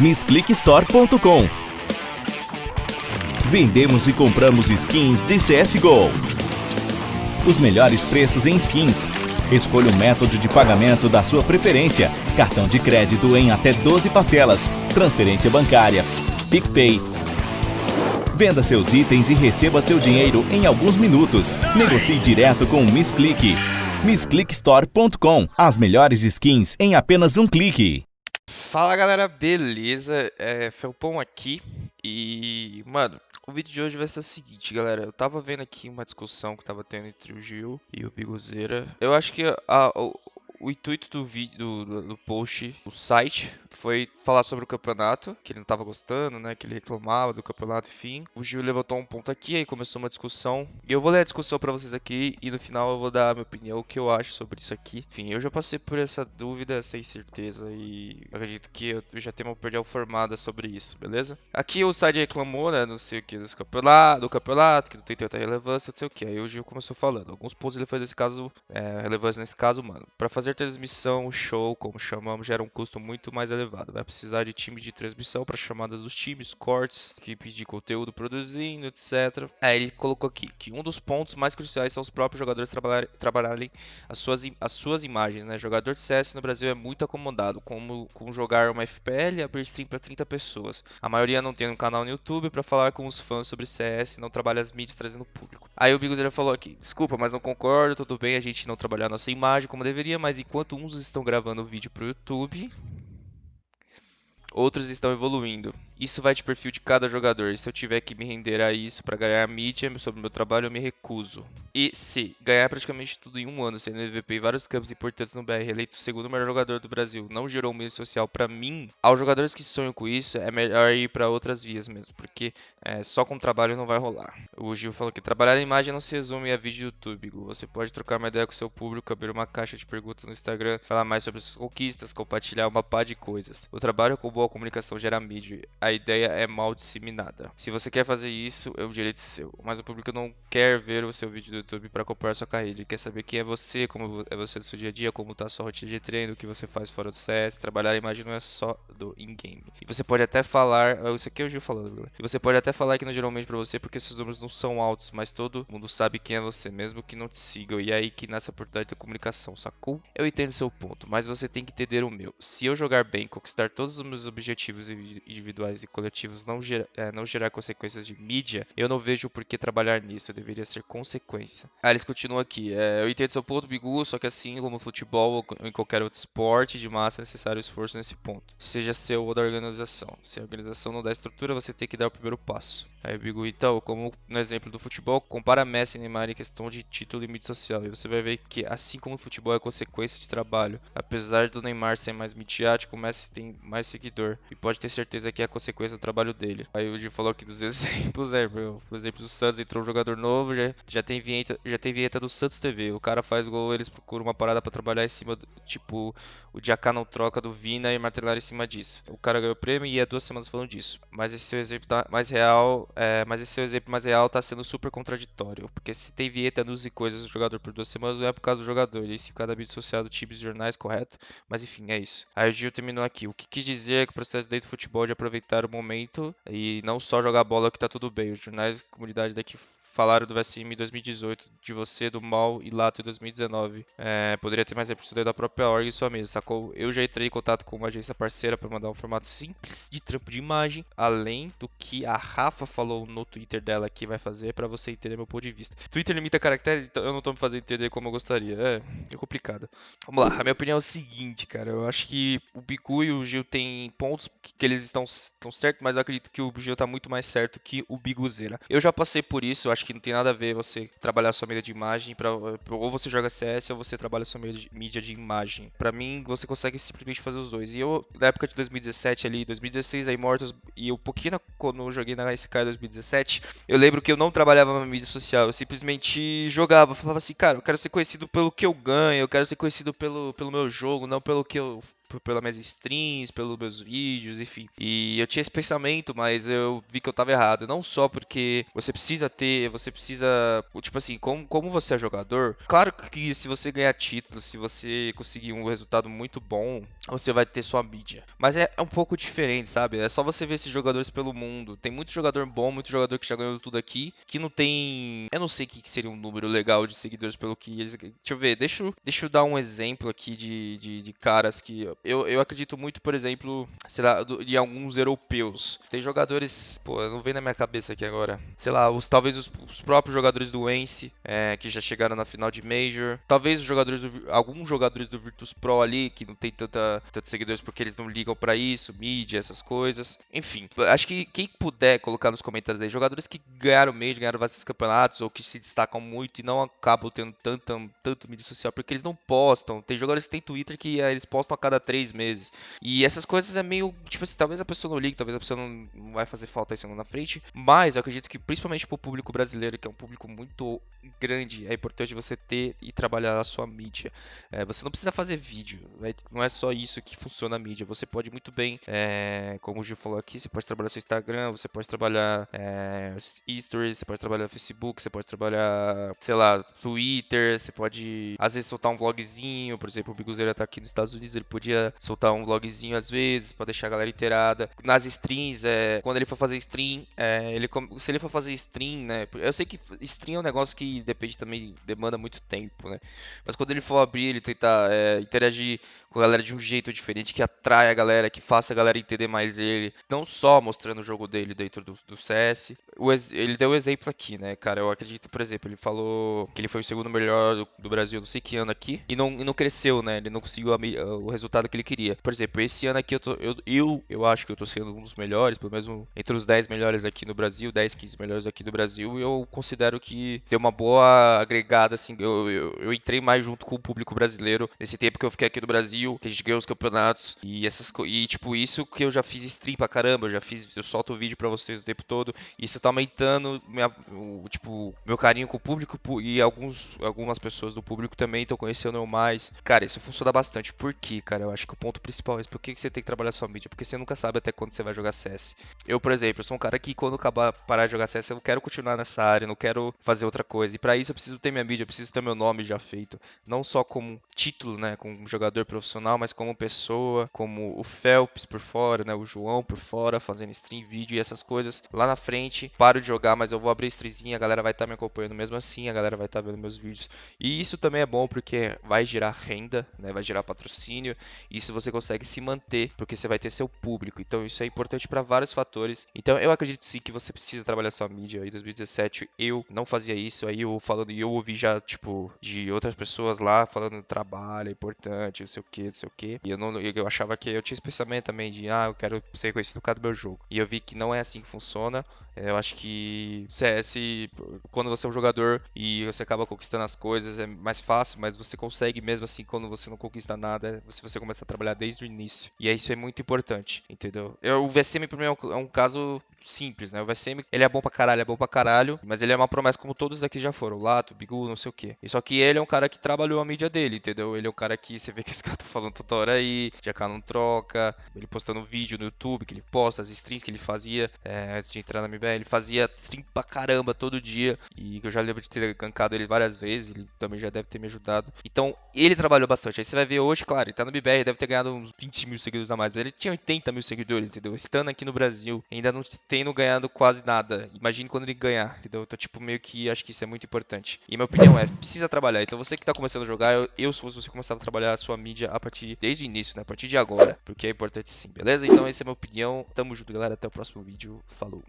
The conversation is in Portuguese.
MissClickStore.com Vendemos e compramos skins de CSGO. Os melhores preços em skins. Escolha o método de pagamento da sua preferência. Cartão de crédito em até 12 parcelas. Transferência bancária. PicPay. Venda seus itens e receba seu dinheiro em alguns minutos. Negocie direto com o MissClick. MissClickStore.com As melhores skins em apenas um clique. Fala galera, beleza? É, Felpão aqui e, mano, o vídeo de hoje vai ser o seguinte, galera. Eu tava vendo aqui uma discussão que tava tendo entre o Gil e o Biguzeira. Eu acho que a, o, o intuito do vídeo do, do, post, do site, foi falar sobre o campeonato, que ele não tava gostando, né? Que ele reclamava do campeonato, enfim. O Gil levantou um ponto aqui, aí começou uma discussão. E eu vou ler a discussão para vocês aqui e no final eu vou dar a minha opinião, o que eu acho sobre isso aqui. Enfim, eu já passei por essa dúvida, sem certeza, e acredito que eu já tenho uma opinião formada sobre isso, beleza? Aqui o site reclamou, né? Não sei o que, do campeonato, do campeonato, que não tem tanta relevância, não sei o que. Aí o Gil começou falando. Alguns pontos ele fez nesse caso, é, relevância nesse caso, mano. Pra fazer transmissão, show, como chamamos, gera um custo muito mais elevado. Vai precisar de time de transmissão para chamadas dos times, cortes, equipes de conteúdo produzindo, etc. Aí ele colocou aqui que um dos pontos mais cruciais são os próprios jogadores trabalhar, trabalharem as suas, as suas imagens. Né? Jogador de CS no Brasil é muito acomodado, como com jogar uma FPL e abrir stream para 30 pessoas. A maioria não tem um canal no YouTube para falar com os fãs sobre CS não trabalha as mídias trazendo público. Aí o Bigos ele falou aqui: desculpa, mas não concordo, tudo bem a gente não trabalhar nossa imagem como deveria, mas enquanto uns estão gravando o vídeo pro YouTube, outros estão evoluindo. Isso vai de perfil de cada jogador. E se eu tiver que me render a isso para ganhar mídia sobre o meu trabalho, eu me recuso. E se ganhar praticamente tudo em um ano, sendo MVP em vários campos importantes no BR, eleito o segundo melhor jogador do Brasil, não gerou um meio social para mim, aos jogadores que sonham com isso, é melhor ir para outras vias mesmo, porque é, só com trabalho não vai rolar. O Gil falou que trabalhar a imagem não se resume a vídeo do YouTube. Você pode trocar uma ideia com seu público, abrir uma caixa de perguntas no Instagram, falar mais sobre suas conquistas, compartilhar uma pá de coisas. O trabalho com boa comunicação gera mídia. A ideia é mal disseminada. Se você quer fazer isso, é um direito seu. Mas o público não quer ver o seu vídeo do YouTube para acompanhar sua carreira. Ele quer saber quem é você, como é você no seu dia a dia, como tá a sua rotina de treino, o que você faz fora do CS. Trabalhar a imagem não é só do in-game. E você pode até falar, isso aqui é o Gil falando, e você pode até falar que não geralmente para você porque seus números não são altos, mas todo mundo sabe quem é você, mesmo que não te sigam. E é aí que nasce a oportunidade da comunicação, sacou? Eu entendo seu ponto, mas você tem que entender o meu. Se eu jogar bem, conquistar todos os meus objetivos individuais e coletivos não, gera, é, não gerar consequências de mídia, eu não vejo por que trabalhar nisso, deveria ser consequência. Aí eles continuam aqui, é, eu entendo seu ponto, Bigu, só que assim como futebol ou em qualquer outro esporte de massa é necessário esforço nesse ponto, seja seu ou da organização. Se a organização não dá estrutura, você tem que dar o primeiro passo. Aí Bigu, então, como no exemplo do futebol, compara Messi e Neymar em questão de título e mídia social, e você vai ver que assim como o futebol é consequência de trabalho, apesar do Neymar ser mais midiático, o Messi tem mais seguidor, e pode ter certeza que a consequência do trabalho dele. Aí o Gil falou aqui dos exemplos, é, meu, por exemplo, o Santos entrou um jogador novo, já, já, tem vinheta, já tem vinheta do Santos TV. O cara faz gol, eles procuram uma parada para trabalhar em cima, do, tipo, o Diacá não troca do Vina e martelar em cima disso. O cara ganhou o prêmio e é duas semanas falando disso. Mas esse seu exemplo tá mais real, é, mas esse seu exemplo mais real tá sendo super contraditório. Porque se tem vinheta, anúncios e coisas do jogador por duas semanas, não é por causa do jogador. E se cada mídia social do time e jornais, correto? Mas enfim, é isso. Aí o Gil terminou aqui. O que quis dizer é que o processo dentro do futebol de aproveitar o momento e não só jogar bola que tá tudo bem. Os jornais e comunidade daqui falaram do VSM em 2018, de você, do Mal e Lato em 2019. É, poderia ter mais representante da própria org e sua mesa, sacou? Eu já entrei em contato com uma agência parceira para mandar um formato simples de trampo de imagem, além do que a Rafa falou no Twitter dela que vai fazer para você entender meu ponto de vista. Twitter limita caracteres, então eu não tô me fazendo entender como eu gostaria. É, é complicado. Vamos lá, a minha opinião é o seguinte, cara. Eu acho que o Bigu e o Gil têm pontos que eles estão, estão certos, mas eu acredito que o Gil tá muito mais certo que o Biguzeira. Eu já passei por isso, eu acho acho que não tem nada a ver você trabalhar sua mídia de imagem para ou você joga CS ou você trabalha sua mídia de imagem. Para mim, você consegue simplesmente fazer os dois. E eu, na época de 2017 ali, 2016 a Immortals e um pouquinho quando eu joguei na SK em 2017, eu lembro que eu não trabalhava na mídia social, eu simplesmente jogava, falava assim, cara, eu quero ser conhecido pelo que eu ganho, eu quero ser conhecido pelo, pelo meu jogo, não pelo que eu pelas minhas streams, pelos meus vídeos, enfim. E eu tinha esse pensamento, mas eu vi que eu tava errado. Não só porque você precisa ter, você precisa, tipo assim, como, como você é jogador, claro que se você ganhar títulos, se você conseguir um resultado muito bom, você vai ter sua mídia. Mas é, é um pouco diferente, sabe? É só você ver esses jogadores pelo mundo. Tem muito jogador bom, muito jogador que já ganhou tudo aqui, que não tem. Eu não sei o que seria um número legal de seguidores pelo que eles. Deixa eu ver, deixa, deixa eu dar um exemplo aqui de, de, de caras que. Eu, eu acredito muito, por exemplo, sei lá, de alguns europeus. Tem jogadores. Pô, não vem na minha cabeça aqui agora. Sei lá, os, talvez os, os próprios jogadores do Ence, é, que já chegaram na final de Major. Talvez os jogadores do, alguns jogadores do Virtus Pro ali, que não tem tanta, tantos seguidores porque eles não ligam para isso, mídia, essas coisas. Enfim, acho que quem puder colocar nos comentários aí, jogadores que ganharam Major, ganharam vários campeonatos, ou que se destacam muito e não acabam tendo tanto, tanto mídia social, porque eles não postam. Tem jogadores que tem Twitter que é, eles postam a cada três meses. E essas coisas é meio, tipo assim, talvez a pessoa não ligue, talvez a pessoa não, vai fazer falta isso na frente, mas eu acredito que principalmente pro público brasileiro, que é um público muito grande, é importante você ter e trabalhar a sua mídia. É, você não precisa fazer vídeo, né? não é só isso que funciona a mídia. Você pode muito bem, é, como o Gil falou aqui, você pode trabalhar seu Instagram, você pode trabalhar é, Stories, você pode trabalhar Facebook, você pode trabalhar, sei lá, Twitter, você pode às vezes soltar um vlogzinho, por exemplo, o Biguzeira tá aqui nos Estados Unidos, ele podia soltar um vlogzinho às vezes, para deixar a galera inteirada. Nas streams, é, quando ele for fazer stream, é, ele, se ele for fazer stream, né, eu sei que stream é um negócio que depende também, demanda muito tempo, né, mas quando ele for abrir, ele tentar é, interagir com a galera de um jeito diferente, que atrai a galera, que faça a galera entender mais ele, não só mostrando o jogo dele dentro do, do CS. O, ele deu o exemplo aqui, né, cara, eu acredito, por exemplo, ele falou que ele foi o segundo melhor do, do Brasil, não sei que ano aqui, e não, e não cresceu, né, ele não conseguiu a, o resultado que ele queria. Por exemplo, esse ano aqui eu, tô, eu, eu, eu acho que eu tô sendo um dos melhores, pelo menos um, entre os 10 melhores aqui no Brasil, 10, 15 melhores aqui no Brasil, e eu considero que deu uma boa agregada, assim, eu, eu, eu entrei mais junto com o público brasileiro nesse tempo que eu fiquei aqui no Brasil, que a gente ganhou os campeonatos e essas e tipo isso que eu já fiz stream pra caramba, eu já fiz, eu solto vídeo para vocês o tempo todo, e isso tá aumentando minha, o, tipo meu carinho com o público e alguns algumas pessoas do público também estão conhecendo eu mais. Cara, isso funciona bastante. Por quê, cara? Eu acho que o ponto principal é por que você tem que trabalhar sua mídia? Porque você nunca sabe até quando você vai jogar CS. Eu, por exemplo, sou um cara que quando acabar parar de jogar CS, eu quero continuar nessa área, não quero fazer outra coisa. E para isso eu preciso ter minha mídia, eu preciso ter meu nome já feito, não só como título, né, como jogador profissional, mas como pessoa, como o Phelps por fora, né, o João por fora, fazendo stream, vídeo e essas coisas. Lá na frente, paro de jogar, mas eu vou abrir streamzinha, a galera vai estar tá me acompanhando mesmo assim, a galera vai estar tá vendo meus vídeos. E isso também é bom porque vai gerar renda, né, vai gerar patrocínio, isso você consegue se manter, porque você vai ter seu público. Então isso é importante para vários fatores. Então eu acredito sim que você precisa trabalhar sua mídia. Em 2017 eu não fazia isso, aí eu falando, e eu ouvi já, tipo, de outras pessoas lá falando trabalho é importante, não sei o que, não sei o que. E eu, não, eu achava que eu tinha esse pensamento também de, ah, eu quero ser reconhecido por causa do meu jogo. E eu vi que não é assim que funciona. É, eu acho que CS, quando você é um jogador e você acaba conquistando as coisas, é mais fácil, mas você consegue mesmo assim quando você não conquista nada, se você começa a trabalhar desde o início. E isso é muito importante, entendeu? Eu, o VSM pra mim é um, é um caso simples, né? O VSM, ele é bom pra caralho, é bom pra caralho, mas ele é uma promessa como todos aqui já foram, Lato, Bigu, não sei o que. E só que ele é um cara que trabalhou a mídia dele, entendeu? Ele é o cara que você vê que os caras estão falando toda hora aí, GK não troca, ele postando vídeo no YouTube que ele posta, as streams que ele fazia é, antes de entrar na MBL, ele fazia stream pra caramba todo dia, e eu já lembro de ter gankado ele várias vezes, ele também já deve ter me ajudado. Então, ele trabalhou bastante. Aí você vai ver hoje, claro, ele tá no MBR, deve ter ganhado uns 20 mil seguidores a mais, mas ele tinha 80 mil seguidores, entendeu? Estando aqui no Brasil, ainda não tendo ganhado quase nada. Imagine quando ele ganhar, entendeu? Então, tipo, meio que acho que isso é muito importante. E minha opinião é, precisa trabalhar. Então, você que tá começando a jogar, eu, eu se fosse você começar a trabalhar a sua mídia a partir, desde o início, né? A partir de agora, porque é importante sim, beleza? Então, essa é a minha opinião. Tamo junto, galera. Até o próximo vídeo. Falou.